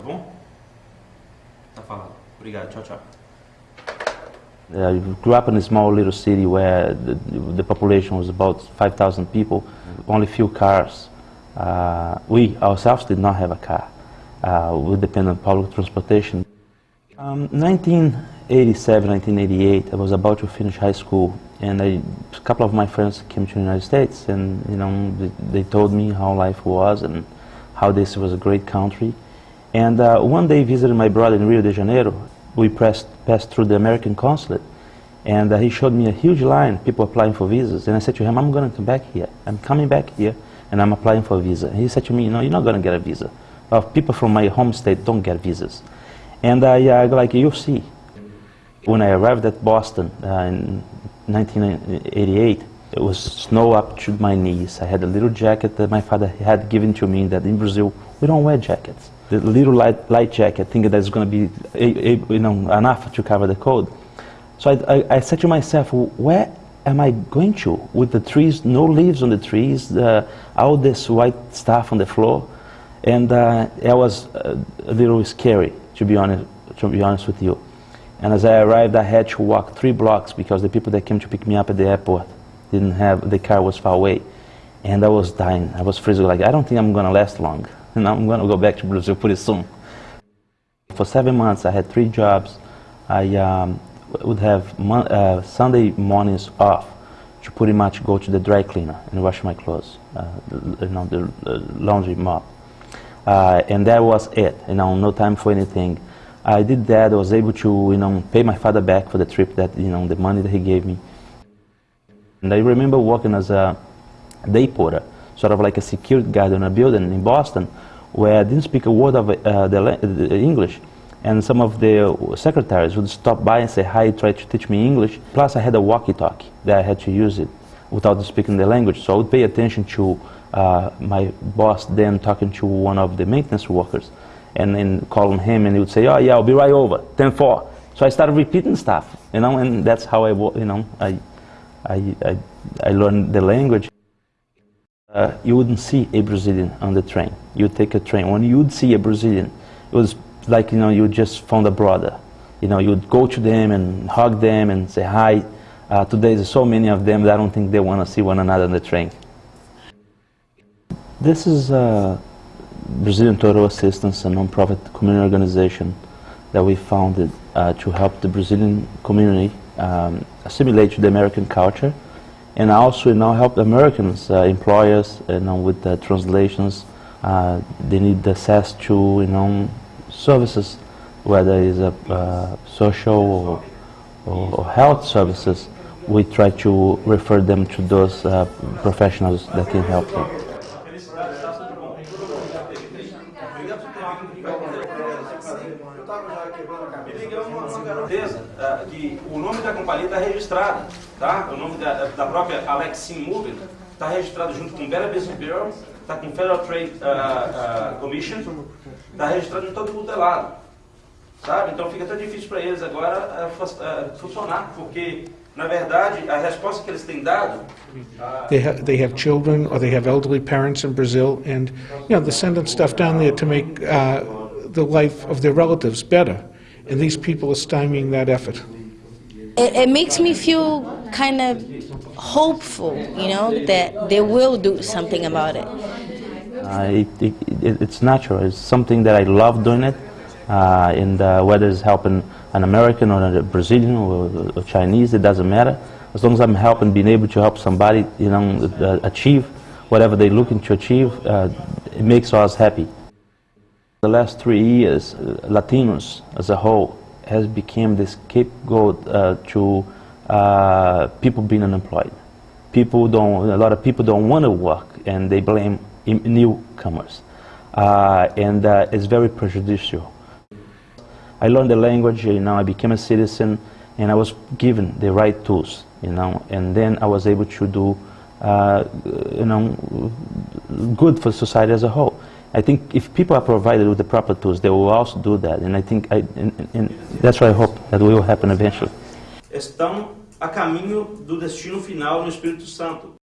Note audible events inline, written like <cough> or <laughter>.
tá bom? Tá falado. Obrigado, tchau, tchau. I grew up in a small little city where the, the population was about 5,000 people, only few cars. Uh, we ourselves did not have a car. Uh, we depend on public transportation. Um, 1987, 1988, I was about to finish high school, and I, a couple of my friends came to the United States, and you know, they, they told me how life was and how this was a great country. And uh, one day, visited my brother in Rio de Janeiro. We pressed, passed through the American consulate, and uh, he showed me a huge line, people applying for visas. And I said to him, I'm going to come back here. I'm coming back here, and I'm applying for a visa. And he said to me, no, you're not going to get a visa. Well, people from my home state don't get visas. And I uh, like, you'll see. When I arrived at Boston uh, in 1988, it was snow up to my knees. I had a little jacket that my father had given to me that in Brazil, we don't wear jackets. The little light, light jacket, thinking that's going to be you know, enough to cover the cold. So I, I, I, said to myself, where am I going to? With the trees, no leaves on the trees, uh, all this white stuff on the floor. And uh, it was a little scary, to be, honest, to be honest with you. And as I arrived, I had to walk three blocks because the people that came to pick me up at the airport didn't have, the car was far away. And I was dying. I was freezing like, I don't think I'm going to last long. <laughs> And I'm going to go back to Brazil pretty soon. For seven months, I had three jobs. I um, would have mon uh, Sunday mornings off to pretty much go to the dry cleaner and wash my clothes, uh, you know, the laundry mop. Uh, and that was it, you know, no time for anything. I did that, I was able to, you know, pay my father back for the trip that, you know, the money that he gave me. And I remember working as a day porter, sort of like a security guard in a building in Boston, where I didn't speak a word of uh, the, the, English. And some of the secretaries would stop by and say hi, try to teach me English. Plus, I had a walkie-talkie that I had to use it without speaking the language. So I would pay attention to uh, my boss then talking to one of the maintenance workers and then calling him and he would say, oh yeah, I'll be right over, 10-4. So I started repeating stuff, you know, and that's how I, you know, I, I, I, I learned the language. Uh, you wouldn't see a Brazilian on the train. You'd take a train. When you'd see a Brazilian, it was like, you know, you just found a brother. You know, you'd go to them and hug them and say hi. Uh, today there's so many of them that I don't think they want to see one another on the train. This is uh, Brazilian Total Assistance, a non-profit community organization that we founded uh, to help the Brazilian community um, assimilate to the American culture and also know, help Americans, uh, employers, you know, with the translations. Uh, they need access to you know, services, whether it's a, uh, social or, or, or, health services. We try to refer them to those uh, professionals that can help them. Uh, que o nome da companhia está registrado, tá? O nome da, da própria Alex Sim Moving está registrado junto com Better Business Bureau, está com Federal Trade uh, uh, Commission, está registrado em todo é lado, sabe? Então fica até difícil para eles agora funcionar, porque na verdade a resposta que eles têm dado They, ha they have children or they have elderly parents in Brazil, and you know they're sending stuff down there to make uh, the life of their relatives better. and these people are stymieing that effort. It, it makes me feel kind of hopeful, you know, that they will do something about it. Uh, it, it, it's natural. It's something that I love doing it, uh, and uh, whether it's helping an American or a Brazilian or, or, Chinese, it doesn't matter. As long as I'm helping, being able to help somebody, you know, uh, achieve whatever they're looking to achieve, uh, it makes us happy. The last three years, uh, Latinos as a whole has become the scapegoat uh, to people being unemployed. People don't, a lot of people don't want to work and they blame newcomers. And it's very prejudicial. I learned the language, you know, I became a citizen and I was given the right tools, you know, and then I was able to do, uh, you know, good for society as a whole. I think if people are provided with the proper tools, they will also do that. And I think I, and, and that's what I hope that will happen eventually. Estão a caminho do destino final no Espírito Santo.